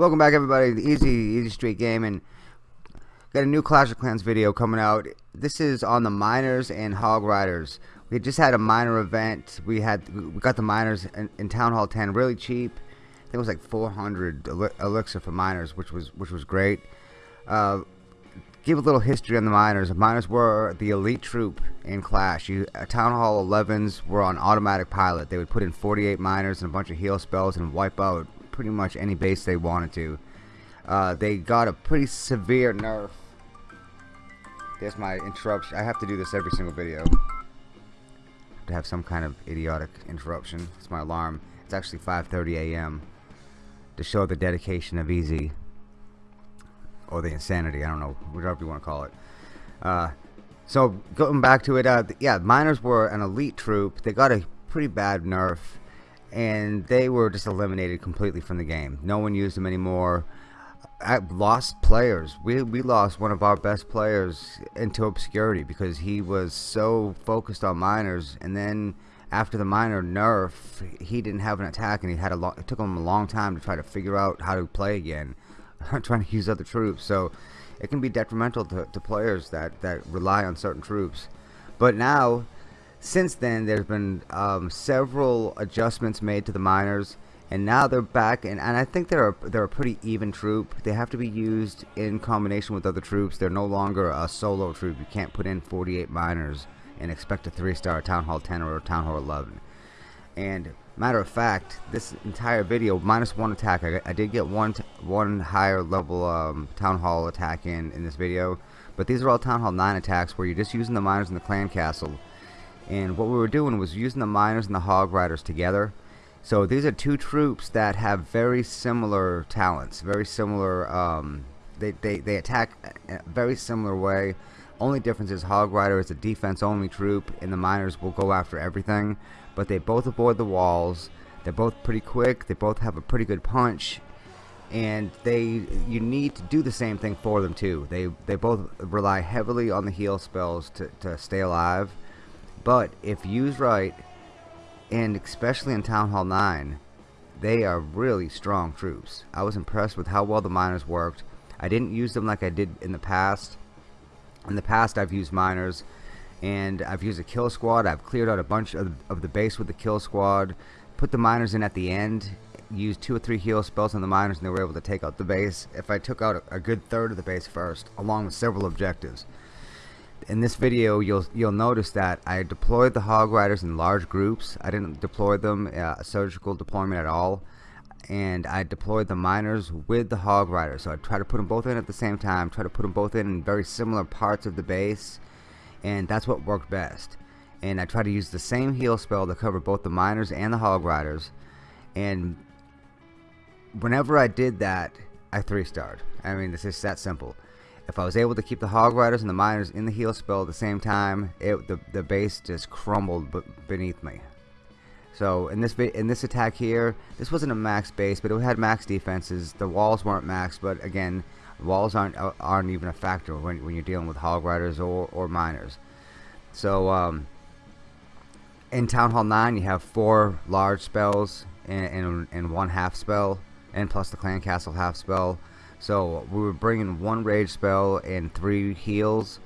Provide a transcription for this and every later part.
Welcome back everybody to Easy Easy Street Gaming. Got a new Clash of Clans video coming out. This is on the miners and hog riders. We just had a miner event. We had we got the miners in, in Town Hall 10 really cheap. I think it was like 400 elixir for miners, which was which was great. Uh, give a little history on the miners. The miners were the elite troop in Clash. You, uh, Town Hall 11s were on automatic pilot. They would put in 48 miners and a bunch of heal spells and wipe out pretty much any base they wanted to. Uh, they got a pretty severe nerf. There's my interruption. I have to do this every single video. To have some kind of idiotic interruption. It's my alarm. It's actually 5:30 a.m. to show the dedication of Easy or the insanity. I don't know, whatever you want to call it. Uh, so going back to it, uh, yeah, miners were an elite troop. They got a pretty bad nerf and they were just eliminated completely from the game. No one used them anymore. I lost players. We we lost one of our best players into obscurity because he was so focused on miners, and then after the miner nerf, he didn't have an attack, and he had a lot. It took him a long time to try to figure out how to play again, trying to use other troops. So it can be detrimental to, to players that that rely on certain troops. But now since then, there's been um, several adjustments made to the miners, and now they're back. And, and I think they're a, they're a pretty even troop. They have to be used in combination with other troops. They're no longer a solo troop. You can't put in 48 miners and expect a three-star Town Hall 10 or Town Hall 11. And matter of fact, this entire video minus one attack. I, I did get one one higher level um, Town Hall attack in in this video, but these are all Town Hall 9 attacks where you're just using the miners in the clan castle and what we were doing was using the miners and the hog riders together. So these are two troops that have very similar talents very similar um, they, they, they attack a very similar way. Only difference is hog rider is a defense only troop and the miners will go after everything but they both avoid the walls. They're both pretty quick. They both have a pretty good punch. And they you need to do the same thing for them too. They they both rely heavily on the heal spells to, to stay alive but if used right, and especially in Town Hall 9, they are really strong troops. I was impressed with how well the miners worked. I didn't use them like I did in the past. In the past, I've used miners, and I've used a kill squad. I've cleared out a bunch of, of the base with the kill squad, put the miners in at the end, used two or three heal spells on the miners, and they were able to take out the base. If I took out a, a good third of the base first, along with several objectives in this video you'll you'll notice that I deployed the hog riders in large groups. I didn't deploy them uh, a surgical deployment at all. And I deployed the miners with the hog riders. So I try to put them both in at the same time try to put them both in in very similar parts of the base. And that's what worked best. And I try to use the same heal spell to cover both the miners and the hog riders. And whenever I did that I three starred. I mean it's just that simple if I was able to keep the hog riders and the miners in the heal spell at the same time it the, the base just crumbled beneath me. So in this in this attack here this wasn't a max base but it had max defenses. The walls weren't max but again walls aren't uh, aren't even a factor when, when you're dealing with hog riders or, or miners. So um, in Town Hall 9 you have four large spells and, and, and one half spell and plus the clan castle half spell so we were bringing one rage spell and three heals.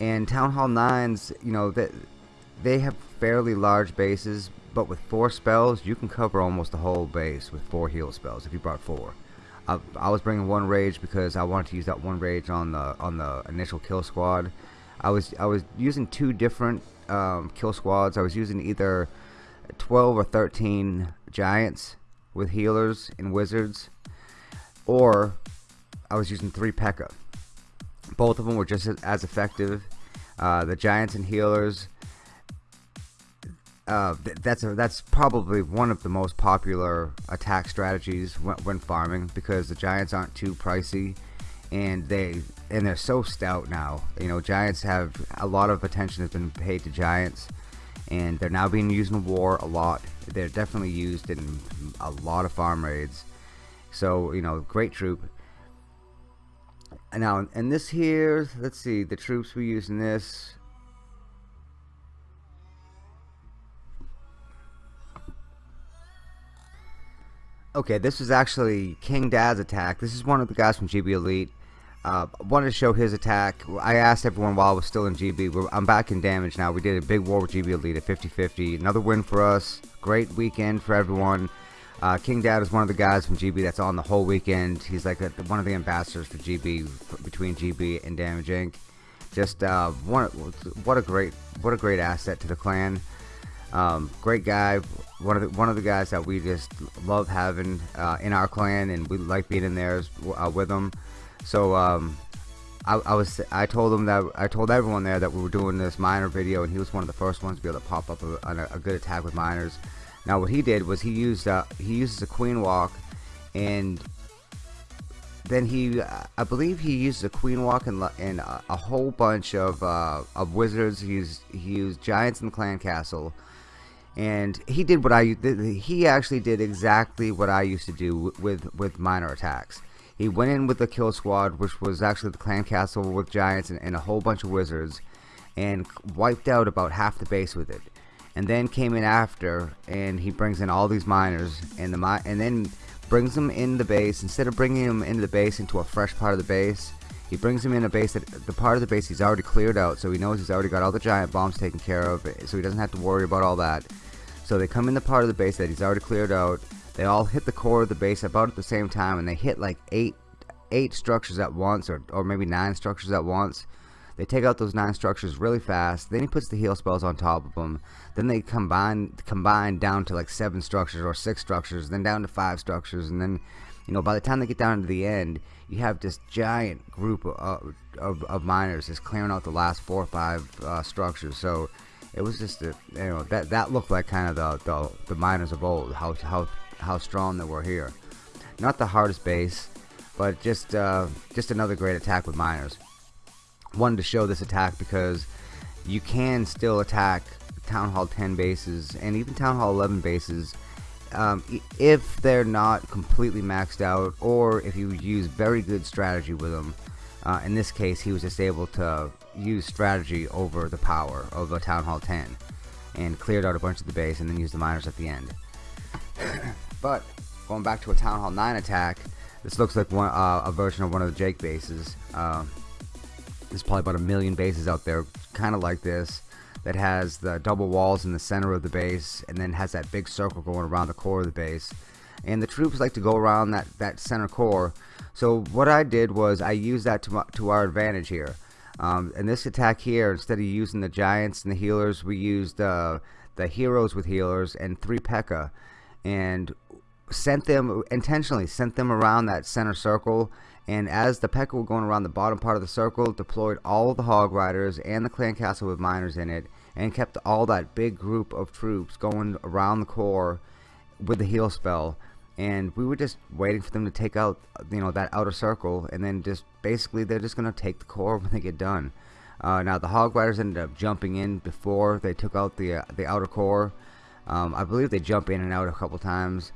And Town Hall 9s, you know, that they, have fairly large bases, but with four spells, you can cover almost the whole base with four heal spells if you brought four. I, I was bringing one rage because I wanted to use that one rage on the on the initial kill squad. I was I was using two different um, kill squads. I was using either 12 or 13 giants with healers and wizards or I was using three P.E.K.K.A. Both of them were just as effective. Uh, the Giants and Healers. Uh, th that's a, that's probably one of the most popular attack strategies when, when, farming because the Giants aren't too pricey, and they and they're so stout now. You know, Giants have a lot of attention has been paid to Giants, and they're now being used in war a lot. They're definitely used in a lot of farm raids. So, you know, great troop. Now, and this here, let's see, the troops we use in this. Okay, this is actually King Dad's attack. This is one of the guys from GB Elite. Uh, wanted to show his attack. I asked everyone while I was still in GB. We're, I'm back in damage now. We did a big war with GB Elite at 50-50. Another win for us. Great weekend for everyone. Uh, King Dad is one of the guys from GB that's on the whole weekend. He's like a, one of the ambassadors for GB, between GB and Damage Inc. Just uh, one, what a great, what a great asset to the clan. Um, great guy, one of the one of the guys that we just love having uh, in our clan, and we like being in there uh, with him. So um, I, I, was I told him that I told everyone there that we were doing this miner video, and he was one of the first ones to be able to pop up a, a, a good attack with miners. Now what he did was he used uh, he uses a queen walk, and then he I believe he used a queen walk and, and a, a whole bunch of uh, of wizards. He used he used giants in the clan castle and he did what I he actually did exactly what I used to do with with miner attacks he went in with the kill squad, which was actually the clan castle with giants and, and a whole bunch of wizards, and wiped out about half the base with it. And then came in after, and he brings in all these miners, and the and then brings them in the base. Instead of bringing them into the base into a fresh part of the base, he brings them in a base that the part of the base he's already cleared out, so he knows he's already got all the giant bombs taken care of, so he doesn't have to worry about all that. So they come in the part of the base that he's already cleared out, they all hit the core of the base about at the same time, and they hit like eight eight structures at once, or or maybe nine structures at once. They take out those nine structures really fast. Then he puts the heal spells on top of them. Then they combine combine down to like seven structures or six structures, then down to five structures, and then you know by the time they get down to the end, you have this giant group of of, of miners just clearing out the last four or five uh, structures. So it was just a, you know that that looked like kind of the, the the miners of old. How how how strong they were here. Not the hardest base, but just uh, just another great attack with miners. Wanted to show this attack because you can still attack Town Hall 10 bases and even Town Hall 11 bases um, if they're not completely maxed out or if you use very good strategy with them. Uh, in this case, he was just able to use strategy over the power of a Town Hall 10 and cleared out a bunch of the base and then used the miners at the end. But going back to a Town Hall 9 attack, this looks like one uh, a version of one of the Jake bases. Uh, there's probably about a million bases out there, kind of like this, that has the double walls in the center of the base, and then has that big circle going around the core of the base. And the troops like to go around that that center core. So what I did was I used that to to our advantage here. Um, in this attack here, instead of using the giants and the healers, we used uh, the heroes with healers and three P.E.K.K.A and sent them intentionally sent them around that center circle and as the P.E.K.K.A were going around the bottom part of the circle deployed all the hog riders and the clan castle with miners in it and kept all that big group of troops going around the core with the heal spell. And we were just waiting for them to take out you know that outer circle and then just basically they're just gonna take the core when they get done. Uh, now the hog riders ended up jumping in before they took out the uh, the outer core. Um, I believe they jump in and out a couple times.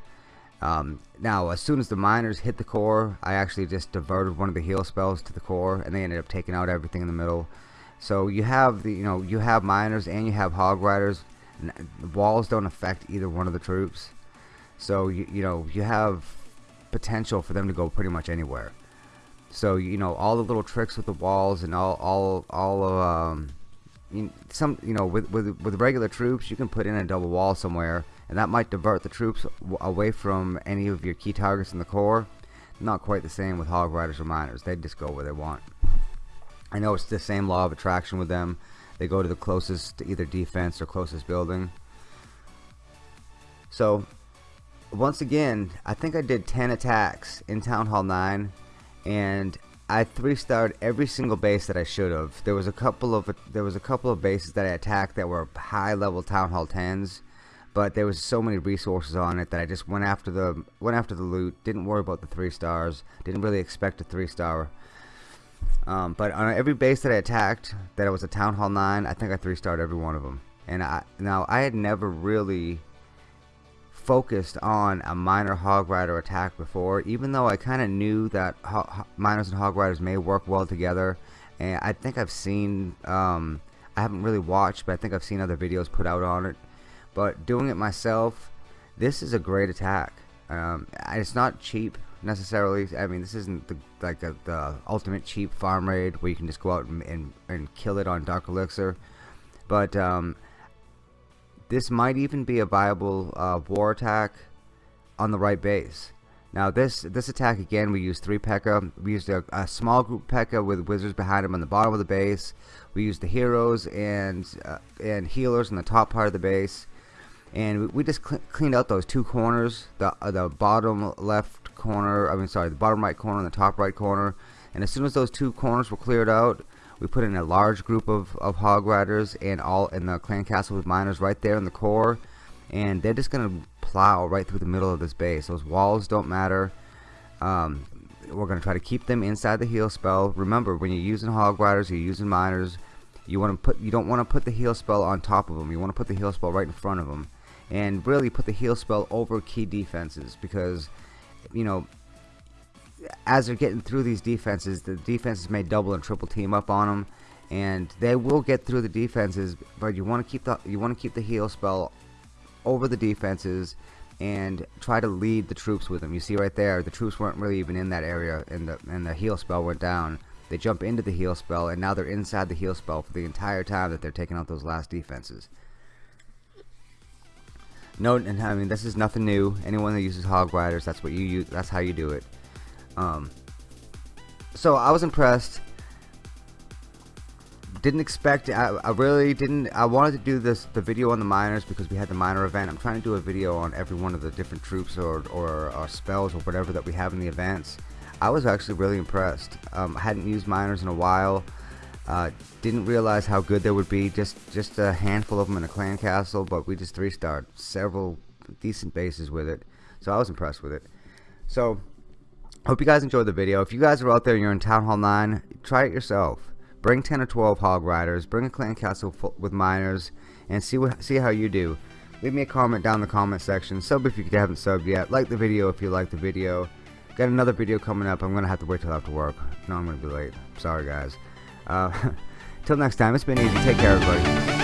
Um, now, as soon as the miners hit the core, I actually just diverted one of the heal spells to the core, and they ended up taking out everything in the middle. So you have the, you know, you have miners and you have hog riders. Walls don't affect either one of the troops, so you, you know you have potential for them to go pretty much anywhere. So you know all the little tricks with the walls and all all all of um, some you know with, with with regular troops you can put in a double wall somewhere and that might divert the troops away from any of your key targets in the core not quite the same with hog riders or miners. They just go where they want. I know it's the same law of attraction with them. They go to the closest to either defense or closest building. So once again I think I did 10 attacks in Town Hall 9 and I three starred every single base that I should have. There was a couple of there was a couple of bases that I attacked that were high level town hall tens, but there was so many resources on it that I just went after the went after the loot. Didn't worry about the three stars. Didn't really expect a three star. Um, but on every base that I attacked, that it was a town hall nine, I think I three starred every one of them. And I now I had never really focused on a miner hog rider attack before even though I kinda knew that miners and hog riders may work well together and I think I've seen um, I haven't really watched but I think I've seen other videos put out on it but doing it myself this is a great attack Um, it's not cheap necessarily. I mean, this isn't the, like a, the ultimate cheap farm raid where you can just go out and, and, and kill it on Dark Elixir. But um, this might even be a viable uh, war attack on the right base. Now this this attack again we used three P.E.K.K.A. We used a, a small group P.E.K.K.A. with wizards behind them on the bottom of the base. We used the heroes and uh, and healers in the top part of the base, and we, just cl cleaned out those two corners, the uh, the bottom left corner. I mean sorry, the bottom right corner and the top right corner. And as soon as those two corners were cleared out, we put in a large group of, of hog riders and all in the clan castle with miners right there in the core, and they're just gonna plow right through the middle of this base. Those walls don't matter. Um, we're going to try to keep them inside the heal spell. Remember, when you're using hog riders, you're using miners. You want to put you don't want to put the heal spell on top of them. You want to put the heal spell right in front of them, and really put the heal spell over key defenses because, you know, as they're getting through these defenses, the defenses may double and triple team up on them, and they will get through the defenses. But you want to keep the you want to keep the heal spell over the defenses and try to lead the troops with them. You see right there, the troops weren't really even in that area, and the and the heal spell went down. They jump into the heal spell, and now they're inside the heal spell for the entire time that they're taking out those last defenses. No, and I mean this is nothing new. Anyone that uses hog riders, that's what you use. That's how you do it. Um, so I was impressed didn't expect I, I, really didn't I wanted to do this the video on the miners because we had the miner event I'm trying to do a video on every one of the different troops or, or, or spells or whatever that we have in the events I was actually really impressed um, I hadn't used miners in a while uh, didn't realize how good they would be just just a handful of them in a clan castle but we just three starred several decent bases with it so I was impressed with it so hope you guys enjoyed the video if you guys are out there you're in Town Hall 9 try it yourself Bring 10 or 12 hog riders, bring a clan castle with miners, and see what see how you do. Leave me a comment down in the comment section. Sub if you haven't subbed yet. Like the video if you like the video. Got another video coming up. I'm to have to wait till after work. No, I'm to be late. Sorry, guys. Uh, till next time, it's been easy. Take care, everybody.